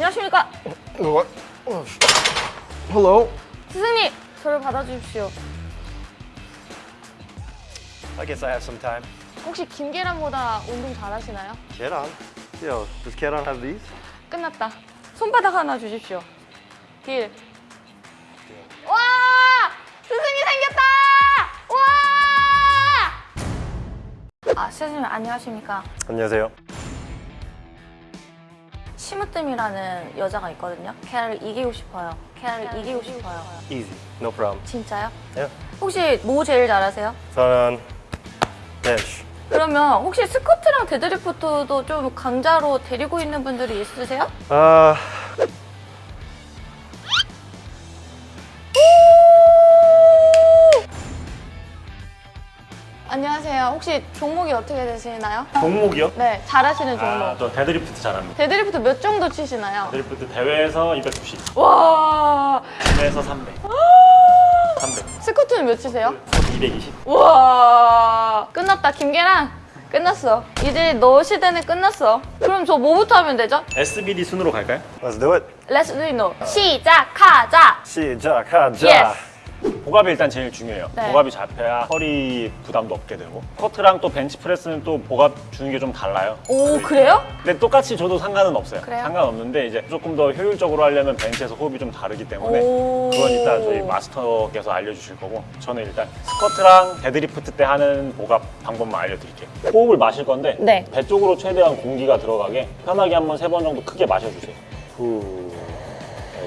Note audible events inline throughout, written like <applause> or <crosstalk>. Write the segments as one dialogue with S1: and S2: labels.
S1: 안녕하십니까?
S2: What? Oh, sh- Hello?
S1: 스승님, 저를 받아주십시오.
S2: I guess I have some time.
S1: 혹시 김계란보다 운동 잘하시나요?
S2: On. Yo, does on have these?
S1: 끝났다. 손바닥 하나 주십시오. 딜. 와! 스승이 생겼다! 와! 아, 스승님 안녕하십니까?
S2: 안녕하세요.
S1: 심으뜸이라는 여자가 있거든요. 걔를 이기고 싶어요. 걔를 이기고 싶어요.
S2: Easy. No problem.
S1: 진짜요?
S2: Yeah.
S1: 혹시 뭐 제일 잘하세요?
S2: 저는 bench.
S1: 그러면 혹시 스쿼트랑 데드리프트도 좀 강자로 데리고 있는 분들이 있으세요?
S2: 아,
S1: 안 혹시 종목이 어떻게 되시나요?
S3: 종목이요?
S1: 네, 잘하시는 종목.
S3: 아, 저 데드리프트 잘합니다.
S1: 데드리프트 몇 정도 치시나요?
S3: 데드리프트 대회에서 290,
S1: 와,
S3: gym에서 300, 300,
S1: 스쿼트는 몇 치세요?
S3: 220.
S1: 와, 끝났다. 김계란, 끝났어. 이제 너 시대는 끝났어. 그럼 저 뭐부터 하면 되죠?
S3: SBD 순으로 갈까요?
S2: let's do it.
S1: Let's do it now. 시작하자.
S2: 시작하자.
S1: Yes.
S3: 복압이 일단 제일 중요해요.
S1: 네.
S3: 복압이 잡혀야 허리 부담도 없게 되고 스쿼트랑 또 벤치프레스는 또 복압 주는 게 좀 달라요.
S1: 오, 그래요?
S3: 근데 똑같이 줘도 상관은 없어요.
S1: 그래요?
S3: 상관없는데 이제 조금 더 효율적으로 하려면 벤치에서 호흡이 좀 다르기 때문에
S1: 오.
S3: 그건 이따 저희 마스터께서 알려주실 거고 저는 일단 스쿼트랑 데드리프트 때 하는 복압 방법만 알려드릴게요. 호흡을 마실 건데
S1: 네.
S3: 배 쪽으로 최대한 공기가 들어가게 편하게 한번 세 번 정도 크게 마셔주세요. 후.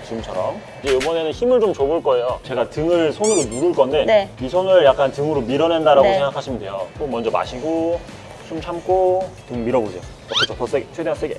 S3: 네, 지금처럼 이제 이번에는 힘을 좀 줘볼 거예요. 제가 등을 손으로 누를 건데
S1: 네.
S3: 이 손을 약간 등으로 밀어낸다라고
S1: 네.
S3: 생각하시면 돼요. 호흡 먼저 마시고 숨 참고 등 밀어보세요. 어, 그렇죠. 더 세게, 최대한 세게.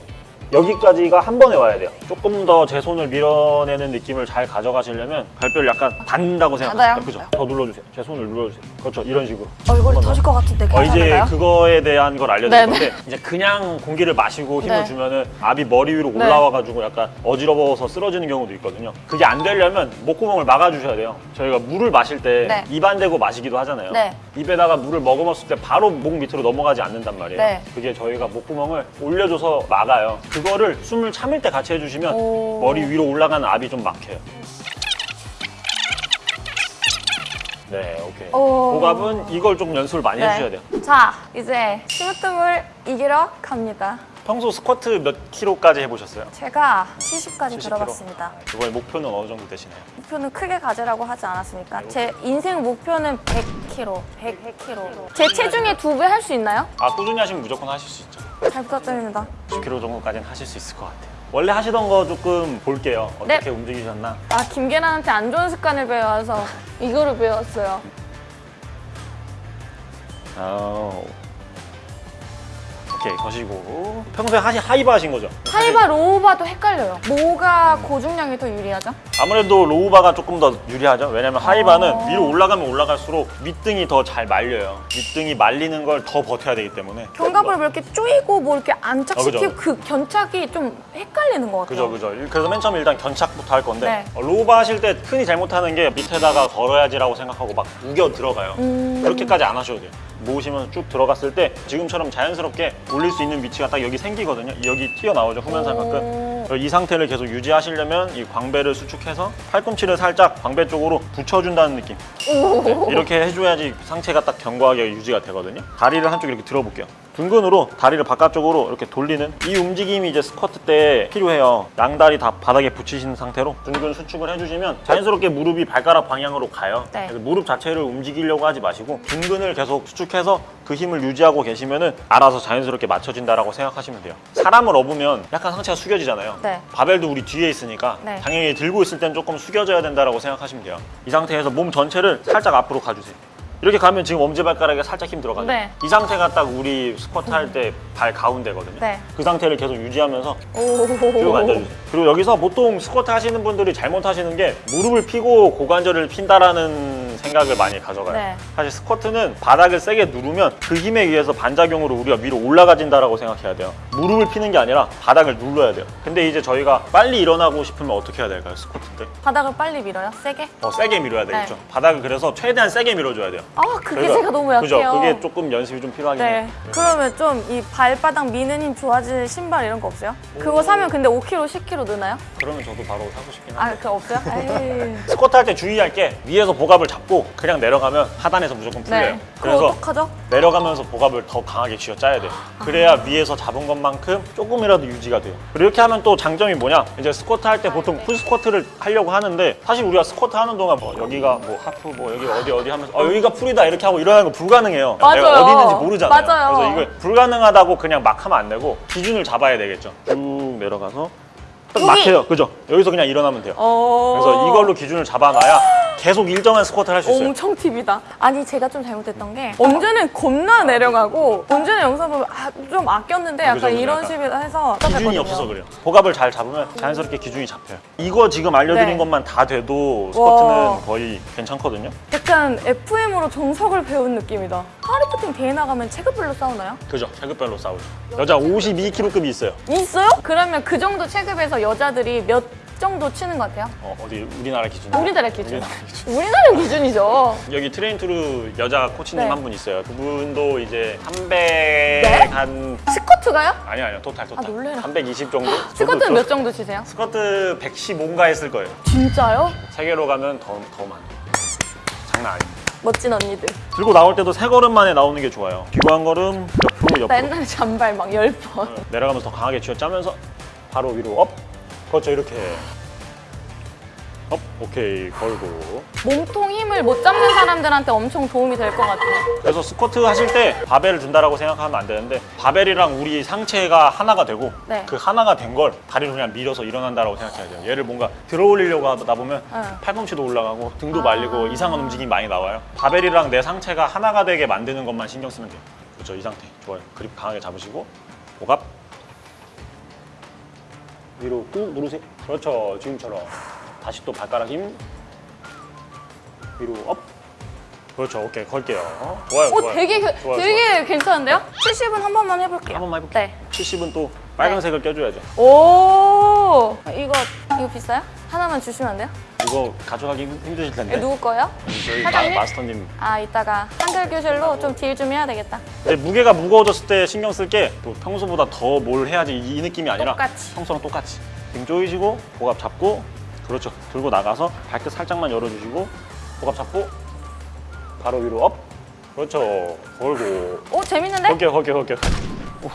S3: 여기까지가 한 번에 와야 돼요. 조금 더 제 손을 밀어내는 느낌을 잘 가져가시려면 발뼈를 약간
S1: 닿아요?
S3: 생각하세요. 그죠? 더 눌러주세요. 제 손을 눌러주세요. 그렇죠. 이런 식으로.
S1: 얼굴이. 터질 것 같은데
S3: 어, 이제? 그거에 대한 걸 알려드릴. 건데 이제 그냥 공기를 마시고 힘을
S1: 네.
S3: 주면은 압이 머리 위로
S1: 네.
S3: 올라와가지고 약간 어지러워서 쓰러지는 경우도 있거든요. 그게 안 되려면 목구멍을 막아주셔야 돼요. 저희가 물을 마실 때
S1: 네.
S3: 입안 대고 마시기도 하잖아요.
S1: 네.
S3: 입에다가 물을 머금었을 때 바로 목 밑으로 넘어가지 않는단 말이에요.
S1: 네.
S3: 그게 저희가 목구멍을 올려줘서 막아요. 그 거를 숨을 참을 때 같이 해주시면
S1: 오.
S3: 머리 위로 올라가는 압이 좀 막혀요. 네, 오케이.
S1: 오.
S3: 복압은 이걸 조금 연습을 많이 해주셔야 돼요.
S1: 자, 이제 심으뜸을 이기러 갑니다.
S3: 평소 스쿼트 몇 킬로까지 해보셨어요?
S1: 제가 70까지
S3: 70kg.
S1: 들어봤습니다.
S3: 이번에 목표는 어느 정도 되시나요?
S1: 목표는 크게 가지라고 하지 않았습니까? 제 인생 목표는 100kg, 100kg. 제 체중의 두 배 할 수 있나요?
S3: 아 꾸준히 하시면 무조건 하실 수 있죠.
S1: 잘 부탁드립니다.
S3: 10kg 정도까지는 하실 수 있을 것 같아요. 원래 하시던 거 조금 볼게요.
S1: 네.
S3: 어떻게 움직이셨나?
S1: 아, 김계란한테 안 좋은 습관을 배워서 이거를 배웠어요.
S3: 아 우. 오케이 거시고 평소에 하시 high bar 하신 거죠?
S1: high bar, low bar도 헷갈려요. 뭐가 고중량이 더 유리하죠?
S3: 아무래도 low bar가 조금 더 유리하죠. 왜냐면 high bar는
S1: 어.
S3: 위로 올라가면 올라갈수록 윗등이 더 잘 말려요. 윗등이 말리는 걸 더 버텨야 되기 때문에.
S1: 견갑을 뭐 이렇게 쪼이고 뭐 이렇게 안착시키고
S3: 어. 그
S1: 견착이 좀 헷갈리는 것 같아요.
S3: 그죠 그죠 그래서 맨 처음에 일단 견착부터 할 건데
S1: 네.
S3: 어, 로우바 하실 때 흔히 잘못하는 게 밑에다가 걸어야지라고 생각하고 막 우겨 들어가요
S1: 음.
S3: 그렇게까지 안 하셔도 돼요 모으시면 쭉 들어갔을 때 지금처럼 자연스럽게 올릴 수 있는 위치가 딱 여기 생기거든요. 여기 튀어나오죠 후면상각근
S1: 오.
S3: 그래서 이 상태를 계속 유지하시려면 이 광배를 수축해서 팔꿈치를 살짝 광배 쪽으로 붙여준다는 느낌. 네, 이렇게 해줘야지 상체가 딱 견고하게 유지가 되거든요. 다리를 한쪽 이렇게 들어볼게요 둥근으로 다리를 바깥쪽으로 이렇게 돌리는 이 움직임이 이제 스쿼트 때 필요해요 양다리 다 바닥에 붙이신 상태로 둥근 수축을 해주시면 자연스럽게 무릎이 발가락 방향으로 가요
S1: 네.
S3: 무릎 자체를 움직이려고 하지 마시고 둥근을 계속 수축해서 그 힘을 유지하고 계시면 은 알아서 자연스럽게 맞춰진다라고 생각하시면 돼요 사람을 업으면 약간 상체가 숙여지잖아요
S1: 네.
S3: 바벨도 우리 뒤에 있으니까
S1: 네.
S3: 당연히 들고 있을 땐 조금 숙여져야 된다고 생각하시면 돼요 이 상태에서 몸 전체를 살짝 앞으로 가주세요 이렇게 가면 지금 엄지발가락에 살짝 힘 들어가죠
S1: 네.
S3: 이 상태가 딱 우리 스쿼트 할 때 발 가운데거든요
S1: 네.
S3: 그 상태를 계속 유지하면서
S1: 오.
S3: 쭉 앉아주세요 그리고 여기서 보통 스쿼트 하시는 분들이 잘못하시는 게 무릎을 펴고 고관절을 핀다라는 생각을 많이 가져가요.
S1: 네.
S3: 사실 스쿼트는 바닥을 세게 누르면 그 힘에 의해서 반작용으로 우리가 위로 올라가진다라고 생각해야 돼요. 무릎을 피는 게 아니라 바닥을 눌러야 돼요. 근데 이제 저희가 빨리 일어나고 싶으면 어떻게 해야 될까요, 스쿼트 때?
S1: 바닥을 빨리 밀어요? 세게?
S3: 어, 세게 밀어야 되겠죠.
S1: 네.
S3: 바닥을 그래서 최대한 세게 밀어줘야 돼요.
S1: 아 그게
S3: 저희가-
S1: 제가 너무 약해요.
S3: 그죠? 그게 조금 연습이 좀 필요하긴 해요.
S1: 네. 그러면 좀 이 발바닥 미는 힘 좋아지는 신발 이런 거 없어요? 그거 사면 근데 5kg, 10kg 느나요?
S3: 그러면 저도 바로 사고 싶긴
S1: 아,
S3: 한데.
S1: 그거 없어요? <laughs>
S3: 스쿼트 할 때 주의할 게 위에서 복압을 잡고 그냥 내려가면 하단에서 무조건 풀려요.
S1: 네. 그거 어떡하죠?
S3: 내려가면서 복압을 더 강하게 쥐어 짜야 돼요. 그래야 위에서 잡은 것만큼 조금이라도 유지가 돼요. 그리고 이렇게 하면 또 장점이 뭐냐? 이제 스쿼트 할 때 보통 full 스쿼트를 하려고 하는데 사실 우리가 스쿼트 하는 동안 뭐 여기가 뭐 half 뭐 여기 어디 어디 하면서 어 여기가 full이다 이렇게 하고 일어나는 거 불가능해요.
S1: 맞아요.
S3: 내가 어디 있는지 모르잖아요.
S1: 맞아요.
S3: 그래서 이걸 불가능하다고 그냥 막 하면 안 되고 기준을 잡아야 되겠죠. 쭉 내려가서 딱! 막혀요. 그죠? 여기서 그냥 일어나면 돼요.
S1: 어...
S3: 그래서 이걸로 기준을 잡아놔야 계속 일정한 스쿼트를 할 수 있어요.
S1: 엄청 팁이다. 아니 제가 좀 잘못했던 게 언제는 겁나 내려가고 언제는 영상 보면 아, 좀 아꼈는데 약간
S3: 그죠, 그죠,
S1: 이런
S3: 약간.
S1: 식으로 해서
S3: 기준이. 없어서 그래요. 복압을 잘 잡으면 자연스럽게 기준이 잡혀요. 이거 지금 알려드린
S1: 네.
S3: 것만 다 돼도 스쿼트는
S1: 와.
S3: 거의 괜찮거든요.
S1: 약간 FM으로 정석을 배운 느낌이다. 파리프팅 대회 나가면 체급별로 싸우나요?
S3: 그죠? 체급별로 싸우죠. 여자 52kg급이 있어요.
S1: 있어요? 그러면 그 정도 체급에서 여자들이 몇 정도 치는 것 같아요?
S3: 어, 디 우리나라 기준.
S1: 우리나라 기준.
S3: 우리나라 기준.
S1: 우리나라 기준이죠.
S3: 여기 트레인 투르 여자 코치님
S1: 네.
S3: 한분 있어요. 그분도 이제 300한
S1: 스쿼트가요?
S3: 아니 아니요 토탈 토탈.
S1: 아, 놀래라.
S3: 320 정도.
S1: 스쿼트는
S3: 저도
S1: 몇 정도 치세요?
S3: 스쿼트 115인가 했을 거예요.
S1: 진짜요?
S3: 세계로 가면 더 더 많아요. 장난 아니에요.
S1: 멋진 언니들.
S3: 들고 나올 때도 세 걸음 만에 나오는 게 좋아요. 뒤로 한 걸음, 옆으로
S1: 나
S3: 옆으로.
S1: 옛날에 잔발 막 열 번.
S3: 내려가면서 더 강하게 쥐어 짜면서 바로 위로 up. 그렇죠 이렇게. up. 오케이 걸고.
S1: 몸통 힘을 못 잡는 사람들한테 엄청 도움이 될 것 같아요.
S3: 그래서 스쿼트 하실 때 바벨을 든다라고 생각하면 안 되는데 바벨이랑 우리 상체가 하나가 되고
S1: 네.
S3: 그 하나가 된 걸 다리를 그냥 밀어서 일어난다라고 생각해야 돼요. 얘를 뭔가 들어 올리려고 하다 보면
S1: 네.
S3: 팔꿈치도 올라가고 등도
S1: 아.
S3: 말리고 이상한 움직임이 많이 나와요. 바벨이랑 내 상체가 하나가 되게 만드는 것만 신경 쓰면 돼요. 그렇죠 이 상태 좋아요. 그립 강하게 잡으시고 복압 위로 꾹 누르세요. 그렇죠 지금처럼 다시 또 발가락 힘 위로 up. 그렇죠 오케이 걸게요. 좋아요
S1: 오,
S3: 좋아요.
S1: 되게, 그-
S3: 좋아요,
S1: 되게 괜찮은데요? 70은 한 번만 해볼게요.
S3: 한 번만 해볼게요.
S1: 네.
S3: 70은 또 빨간색을 껴줘야죠.
S1: 오, 이거, 이거 비싸요? 하나만 주시면 안 돼요?
S3: 이거 가져가기 힘- 힘드실 텐데.
S1: 누구 거예요?
S3: 저희 마,
S1: 사장님?
S3: 마스터님.
S1: 아, 이따가 한글 교실로 좀 deal 좀 해야 되겠다.
S3: 근데 무게가 무거워졌을 때 신경 쓸게또 평소보다 더 뭘 해야지 이, 이 느낌이 아니라
S1: 똑같이.
S3: 평소랑 똑같이 등 조이시고 복압 잡고 그렇죠 들고 나가서 발끝 살짝만 열어주시고 복압 잡고 바로 위로 up 그렇죠 걸고
S1: 오, 재밌는데?
S3: 걸게요 걸게요 걸게요 오.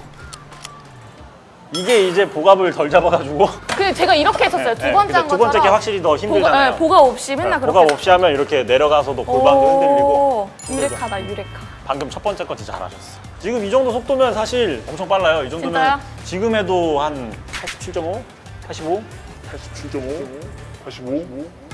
S3: 이게 이제 복압을 덜 잡아가지고 <laughs>
S1: 그 제가 이렇게 했었어요. 두 번째
S3: 근데 한두 번째 게
S1: 것처럼.
S3: 확실히 더 힘들잖아요
S1: 네, 보가 없이 맨날 그렇게
S3: 복압 없이 하면 이렇게 내려가서도 골반도 흔들리고
S1: 오, 유레카다, 유레카.
S3: 방금 첫 번째 거 진짜 잘하셨어. 지금 이 정도 속도면 사실 엄청 빨라요. 이 정도면
S1: 진짜요?
S3: 지금 해도 한 87.5, 85, 87.5, 85.